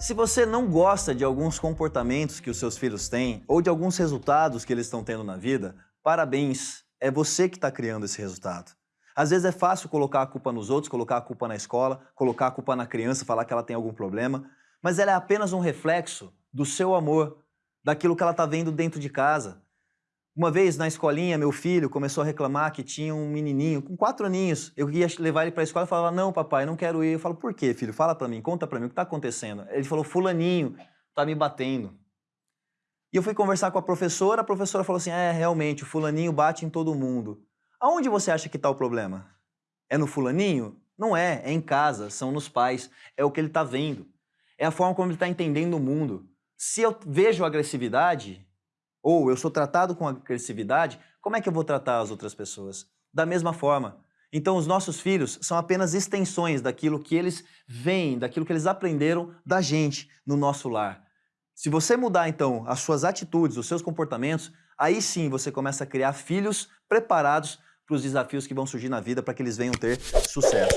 Se você não gosta de alguns comportamentos que os seus filhos têm ou de alguns resultados que eles estão tendo na vida, parabéns, é você que está criando esse resultado. Às vezes é fácil colocar a culpa nos outros, colocar a culpa na escola, colocar a culpa na criança, falar que ela tem algum problema, mas ela é apenas um reflexo do seu amor, daquilo que ela está vendo dentro de casa. Uma vez na escolinha, meu filho começou a reclamar que tinha um menininho com quatro aninhos. Eu ia levar ele para a escola e falava, não papai, não quero ir. Eu falo, por quê, filho? Fala para mim, conta para mim, o que está acontecendo? Ele falou, fulaninho, está me batendo. E eu fui conversar com a professora, a professora falou assim, é, realmente, o fulaninho bate em todo mundo. Aonde você acha que está o problema? É no fulaninho? Não é, é em casa, são nos pais, é o que ele está vendo. É a forma como ele está entendendo o mundo. Se eu vejo agressividade, ou eu sou tratado com agressividade, como é que eu vou tratar as outras pessoas? Da mesma forma. Então, os nossos filhos são apenas extensões daquilo que eles veem, daquilo que eles aprenderam da gente no nosso lar. Se você mudar, então, as suas atitudes, os seus comportamentos, aí sim você começa a criar filhos preparados para os desafios que vão surgir na vida para que eles venham ter sucesso.